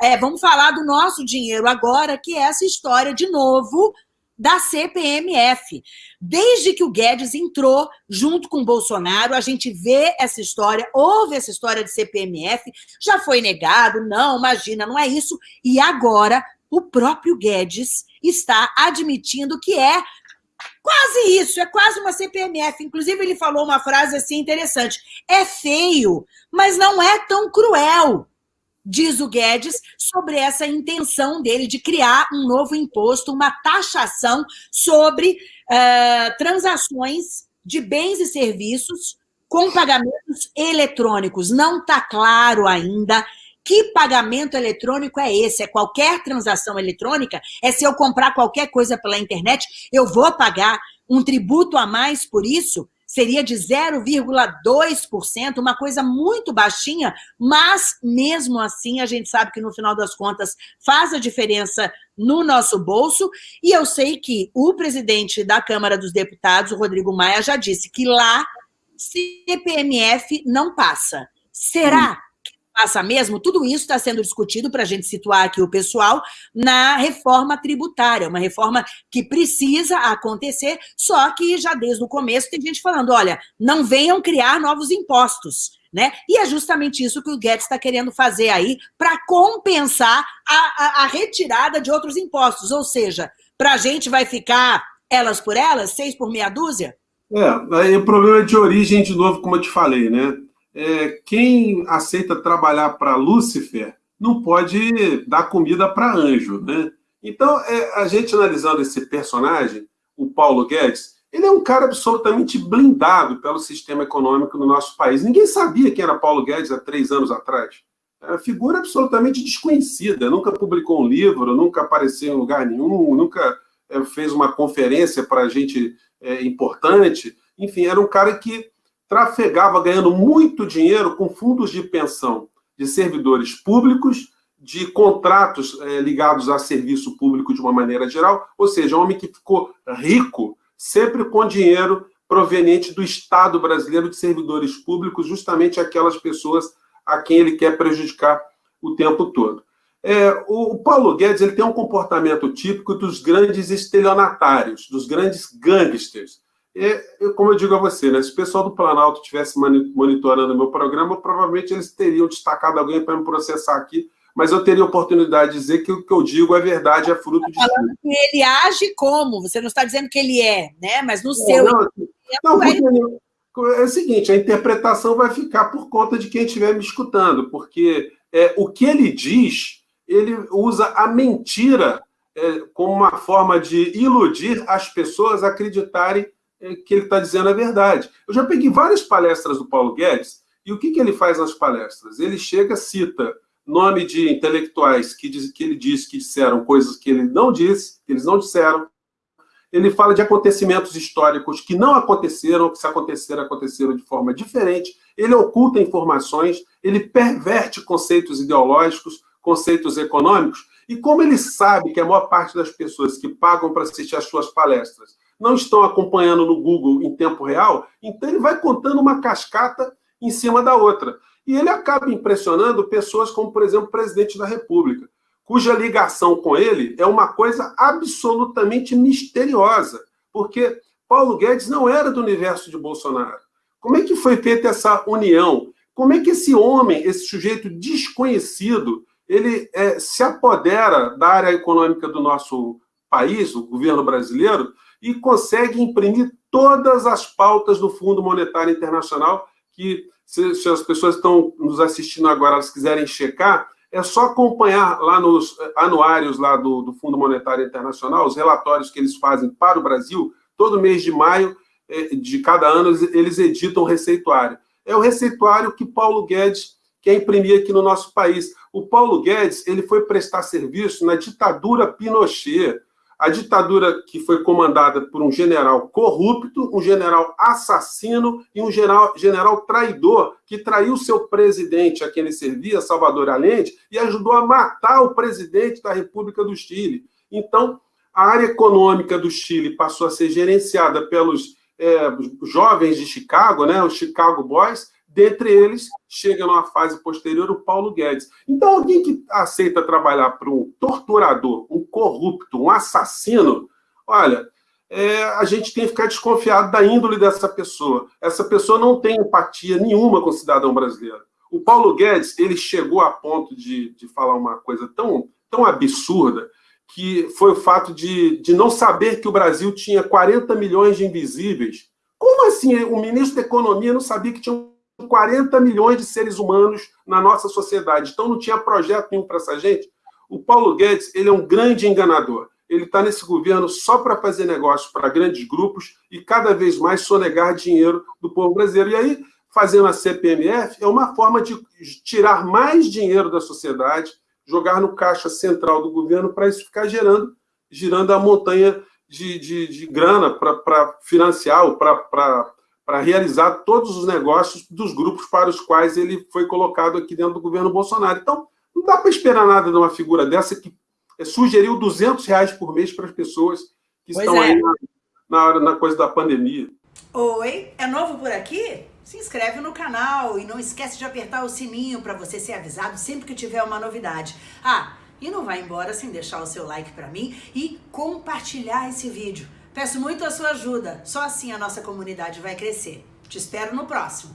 é, vamos falar do nosso dinheiro agora, que é essa história, de novo, da CPMF. Desde que o Guedes entrou junto com o Bolsonaro, a gente vê essa história, houve essa história de CPMF, já foi negado, não, imagina, não é isso. E agora o próprio Guedes está admitindo que é quase isso, é quase uma CPMF. Inclusive, ele falou uma frase assim interessante: é feio, mas não é tão cruel diz o Guedes, sobre essa intenção dele de criar um novo imposto, uma taxação sobre uh, transações de bens e serviços com pagamentos eletrônicos. Não está claro ainda que pagamento eletrônico é esse? É qualquer transação eletrônica? É se eu comprar qualquer coisa pela internet, eu vou pagar um tributo a mais por isso? Seria de 0,2%, uma coisa muito baixinha, mas mesmo assim a gente sabe que no final das contas faz a diferença no nosso bolso, e eu sei que o presidente da Câmara dos Deputados, o Rodrigo Maia, já disse que lá CPMF não passa. Será passa mesmo, tudo isso está sendo discutido para a gente situar aqui o pessoal na reforma tributária, uma reforma que precisa acontecer, só que já desde o começo tem gente falando, olha, não venham criar novos impostos, né? E é justamente isso que o Guedes está querendo fazer aí para compensar a, a, a, retirada de outros impostos, ou seja, para a gente vai ficar elas por elas, seis por meia dúzia? É, aí o problema é de origem, de novo, como eu te falei, né? É, quem aceita trabalhar para Lúcifer não pode dar comida para anjo, né? Então, é, a gente analisando esse personagem, o Paulo Guedes, ele é um cara absolutamente blindado pelo sistema econômico no nosso país. Ninguém sabia quem era Paulo Guedes há três anos atrás. É uma figura absolutamente desconhecida, nunca publicou um livro, nunca apareceu em lugar nenhum, nunca é, fez uma conferência para gente é, importante. Enfim, era um cara que trafegava ganhando muito dinheiro com fundos de pensão de servidores públicos, de contratos é, ligados a serviço público de uma maneira geral, ou seja, um homem que ficou rico sempre com dinheiro proveniente do Estado brasileiro de servidores públicos, justamente aquelas pessoas a quem ele quer prejudicar o tempo todo. É, o Paulo Guedes ele tem um comportamento típico dos grandes estelionatários, dos grandes gangsters. É, eu, como eu digo a você, né, se o pessoal do Planalto estivesse monitorando o meu programa, provavelmente eles teriam destacado alguém para me processar aqui, mas eu teria oportunidade de dizer que o que eu digo é verdade, é fruto de... Falando que ele age como, você não está dizendo que ele é, né? mas no seu... Não, não, não é o seguinte, a interpretação vai ficar por conta de quem estiver me escutando, porque é, o que ele diz, ele usa a mentira é, como uma forma de iludir as pessoas a acreditarem é, que ele está dizendo é verdade. Eu já peguei várias palestras do Paulo Guedes, e o que, que ele faz nas palestras? Ele chega, cita nome de intelectuais que, diz, que ele diz que disseram coisas que ele não disse, que eles não disseram. Ele fala de acontecimentos históricos que não aconteceram, que se aconteceram, aconteceram de forma diferente. Ele oculta informações, ele perverte conceitos ideológicos, conceitos econômicos. E como ele sabe que a maior parte das pessoas que pagam para assistir às suas palestras não estão acompanhando no Google em tempo real, então ele vai contando uma cascata em cima da outra. E ele acaba impressionando pessoas como, por exemplo, o presidente da República, cuja ligação com ele é uma coisa absolutamente misteriosa, porque Paulo Guedes não era do universo de Bolsonaro. Como é que foi feita essa união? Como é que esse homem, esse sujeito desconhecido, ele é, se apodera da área econômica do nosso país, o governo brasileiro, e consegue imprimir todas as pautas do Fundo Monetário Internacional, que se, se as pessoas estão nos assistindo agora, elas quiserem checar, é só acompanhar lá nos anuários lá do, do Fundo Monetário Internacional, os relatórios que eles fazem para o Brasil, todo mês de maio é, de cada ano eles editam o receituário. É o receituário que Paulo Guedes quer imprimir aqui no nosso país. O Paulo Guedes ele foi prestar serviço na ditadura Pinochet, a ditadura que foi comandada por um general corrupto, um general assassino e um general, general traidor, que traiu seu presidente a quem ele servia, Salvador Allende, e ajudou a matar o presidente da República do Chile. Então, a área econômica do Chile passou a ser gerenciada pelos é, jovens de Chicago, né, os Chicago Boys, Dentre eles, chega numa fase posterior o Paulo Guedes. Então, alguém que aceita trabalhar para um torturador, um corrupto, um assassino, olha, é, a gente tem que ficar desconfiado da índole dessa pessoa. Essa pessoa não tem empatia nenhuma com o cidadão brasileiro. O Paulo Guedes, ele chegou a ponto de, de falar uma coisa tão, tão absurda, que foi o fato de, de não saber que o Brasil tinha 40 milhões de invisíveis. Como assim o ministro da Economia não sabia que tinha 40 milhões de seres humanos na nossa sociedade? Então não tinha projeto nenhum para essa gente? O Paulo Guedes ele é um grande enganador ele está nesse governo só para fazer negócios para grandes grupos e cada vez mais sonegar dinheiro do povo brasileiro. E aí, fazendo a CPMF, é uma forma de tirar mais dinheiro da sociedade, jogar no caixa central do governo para isso ficar gerando, girando a montanha de, de, de grana para financiar ou para realizar todos os negócios dos grupos para os quais ele foi colocado aqui dentro do governo Bolsonaro. Então, não dá para esperar nada de uma figura dessa que sugeriu 200 reais por mês para as pessoas que pois estão é. aí na, na, na coisa da pandemia. Oi, é novo por aqui? Se inscreve no canal e não esquece de apertar o sininho para você ser avisado sempre que tiver uma novidade. Ah, e não vai embora sem deixar o seu like para mim e compartilhar esse vídeo. Peço muito a sua ajuda, só assim a nossa comunidade vai crescer. Te espero no próximo.